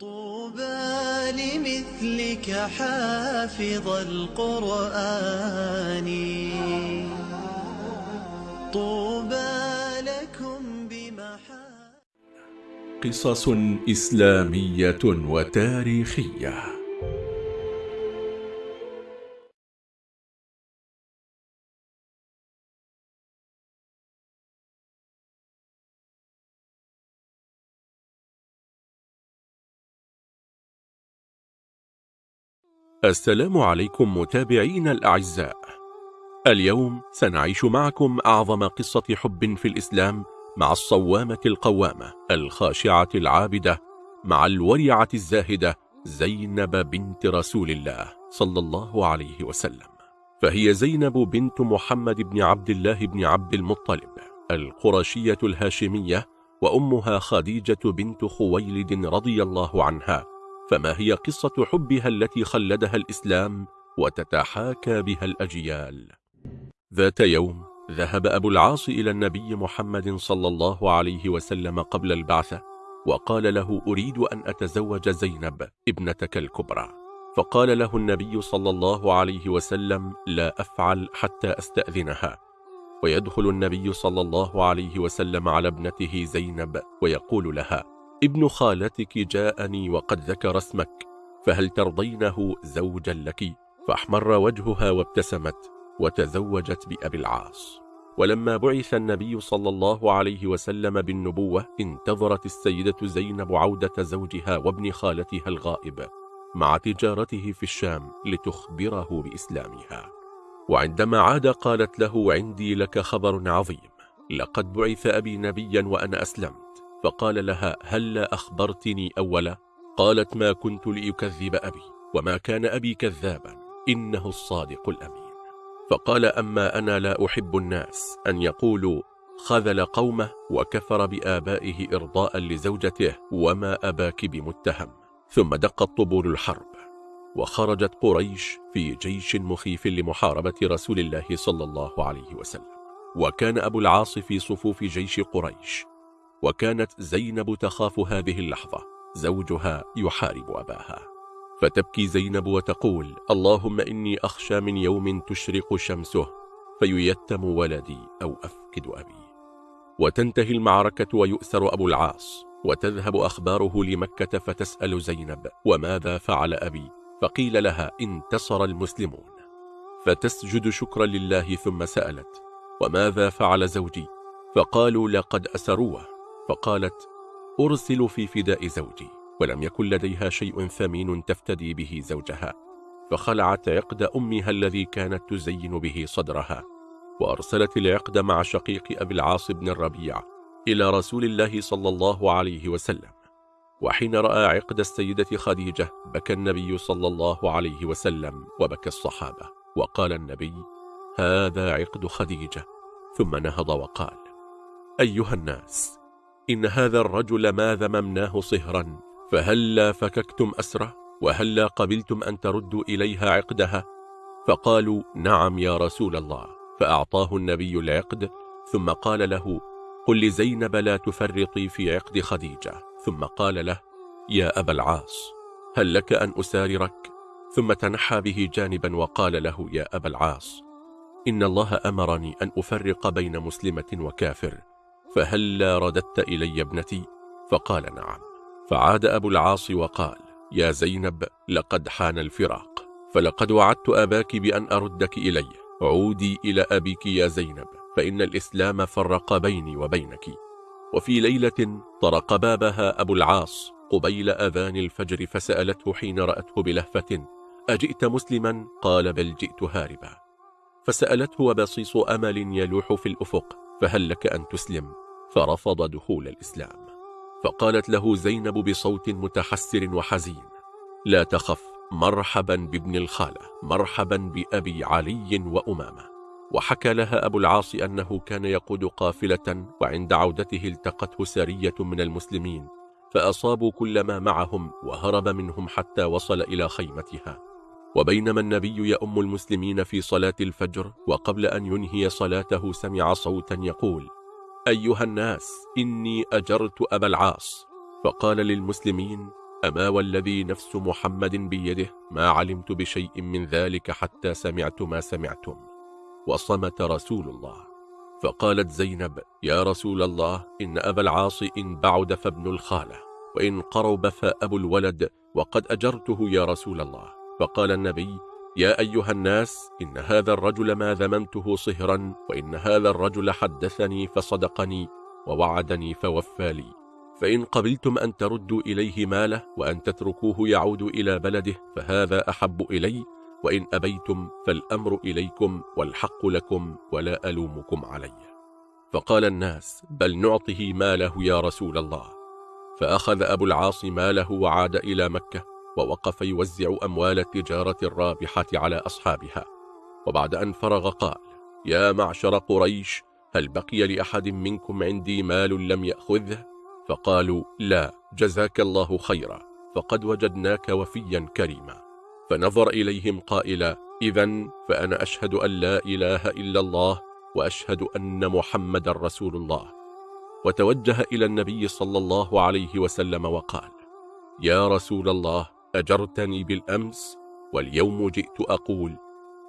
طوبى لمثلك حافظ القرآن. طوبى لكم بمحا قصص إسلامية وتاريخية. السلام عليكم متابعين الأعزاء. اليوم سنعيش معكم أعظم قصة حب في الإسلام مع الصوامة القوامة الخاشعة العابدة مع الورعة الزاهدة زينب بنت رسول الله صلى الله عليه وسلم. فهي زينب بنت محمد بن عبد الله بن عبد المطلب القرشية الهاشمية وأمها خديجة بنت خويلد رضي الله عنها فما هي قصة حبها التي خلدها الإسلام وتتحاكى بها الأجيال؟ ذات يوم ذهب أبو العاص إلى النبي محمد صلى الله عليه وسلم قبل البعثة وقال له أريد أن أتزوج زينب ابنتك الكبرى. فقال له النبي صلى الله عليه وسلم لا أفعل حتى أستأذنها. ويدخل النبي صلى الله عليه وسلم على ابنته زينب ويقول لها ابن خالتك جاءني وقد ذكر اسمك فهل ترضينه زوجا لك؟ فأحمر وجهها وابتسمت وتزوجت بأبي العاص. ولما بعث النبي صلى الله عليه وسلم بالنبوة انتظرت السيدة زينب عودة زوجها وابن خالتها الغائب مع تجارته في الشام لتخبره بإسلامها. وعندما عاد قالت له عندي لك خبر عظيم لقد بعث أبي نبيا وأنا أسلمت. فقال لها هل لا أخبرتني أولا؟ قالت ما كنت لأكذب أبي وما كان أبي كذابا إنه الصادق الأمين. فقال أما أنا لا أحب الناس أن يقولوا خذل قومه وكفر بآبائه إرضاء لزوجته وما أباك بمتهم. ثم دقت طبول الحرب. وخرجت قريش في جيش مخيف لمحاربة رسول الله صلى الله عليه وسلم. وكان أبو العاص في صفوف جيش قريش. وكانت زينب تخاف هذه اللحظة. زوجها يحارب أباها. فتبكي زينب وتقول اللهم إني أخشى من يوم تشرق شمسه فييتم ولدي أو أفقد أبي. وتنتهي المعركة ويؤسر أبو العاص وتذهب أخباره لمكة فتسأل زينب وماذا فعل أبي؟ فقيل لها انتصر المسلمون. فتسجد شكرا لله ثم سألت وماذا فعل زوجي؟ فقالوا لقد أسروه. فقالت أرسل في فداء زوجي ولم يكن لديها شيء ثمين تفتدي به زوجها فخلعت عقد أمها الذي كانت تزين به صدرها وأرسلت العقد مع شقيق أبي العاص بن الربيع إلى رسول الله صلى الله عليه وسلم وحين رأى عقد السيدة خديجة بكى النبي صلى الله عليه وسلم وبكى الصحابة وقال النبي هذا عقد خديجة. ثم نهض وقال أيها الناس إن هذا الرجل ما ذممناه صهرا؟ فهلا فككتم أسرة؟ وهلا قبلتم أن تردوا إليها عقدها؟ فقالوا نعم يا رسول الله. فأعطاه النبي العقد ثم قال له قل لزينب لا تفرطي في عقد خديجة. ثم قال له يا أبا العاص هل لك أن أساررك؟ ثم تنحى به جانبا وقال له يا أبا العاص إن الله أمرني أن أفرق بين مسلمة وكافر. فهلا رددت إلي ابنتي؟ فقال نعم. فعاد أبو العاص وقال يا زينب لقد حان الفراق فلقد وعدت أباك بأن أردك إلي. عودي إلى أبيك يا زينب فإن الإسلام فرق بيني وبينك. وفي ليلة طرق بابها أبو العاص قبيل أذان الفجر فسألته حين رأته بلهفة أجئت مسلما؟ قال بل جئت هاربا. فسألته وبصيص أمل يلوح في الأفق. فهل لك أن تسلم؟ فرفض دخول الإسلام. فقالت له زينب بصوت متحسر وحزين لا تخف مرحبا بابن الخالة مرحبا بأبي علي وأمامة. وحكى لها أبو العاص أنه كان يقود قافلة وعند عودته التقته سرية من المسلمين فأصابوا كل ما معهم وهرب منهم حتى وصل إلى خيمتها. وبينما النبي يأم المسلمين في صلاة الفجر وقبل أن ينهي صلاته سمع صوتا يقول أيها الناس إني أجرت أبا العاص. فقال للمسلمين أما والذي نفس محمد بيده ما علمت بشيء من ذلك حتى سمعت ما سمعتم. وصمت رسول الله. فقالت زينب يا رسول الله إن أبا العاص إن بعد فابن الخالة وإن قرب فأبو الولد وقد أجرته يا رسول الله. فقال النبي يا أيها الناس إن هذا الرجل ما ذممته صهرا وإن هذا الرجل حدثني فصدقني ووعدني فوفى لي. فإن قبلتم أن تردوا إليه ماله وأن تتركوه يعود إلى بلده فهذا أحب إلي وإن أبيتم فالأمر إليكم والحق لكم ولا ألومكم علي. فقال الناس بل نعطه ماله يا رسول الله. فأخذ أبو العاص ماله وعاد إلى مكة ووقف يوزع أموال التجارة الرابحة على أصحابها. وبعد أن فرغ قال يا معشر قريش هل بقي لأحد منكم عندي مال لم يأخذه؟ فقالوا لا جزاك الله خيرا فقد وجدناك وفيا كريما. فنظر إليهم قائلا إذا فأنا أشهد أن لا إله إلا الله وأشهد أن محمد رسول الله. وتوجه إلى النبي صلى الله عليه وسلم وقال يا رسول الله أجرتني بالأمس واليوم جئت أقول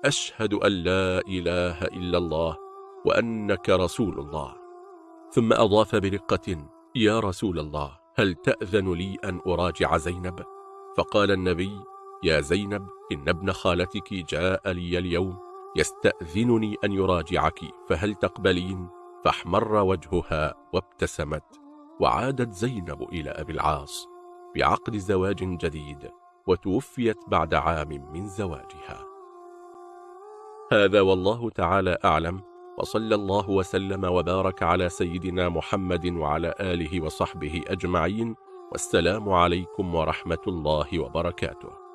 أشهد أن لا إله إلا الله وأنك رسول الله ثم أضاف برقة يا رسول الله هل تأذن لي أن أراجع زينب؟ فقال النبي يا زينب إن ابن خالتك جاء لي اليوم يستأذنني أن يراجعك فهل تقبلين؟ فاحمر وجهها وابتسمت وعادت زينب إلى أبي العاص بعقد زواج جديد وتوفيت بعد عام من زواجها. هذا والله تعالى أعلم وصلى الله وسلم وبارك على سيدنا محمد وعلى آله وصحبه أجمعين والسلام عليكم ورحمة الله وبركاته.